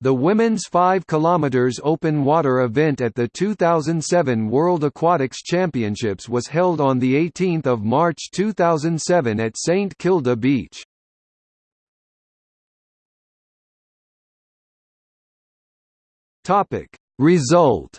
The women's 5 km open water event at the 2007 World Aquatics Championships was held on 18 March 2007 at St Kilda Beach. Result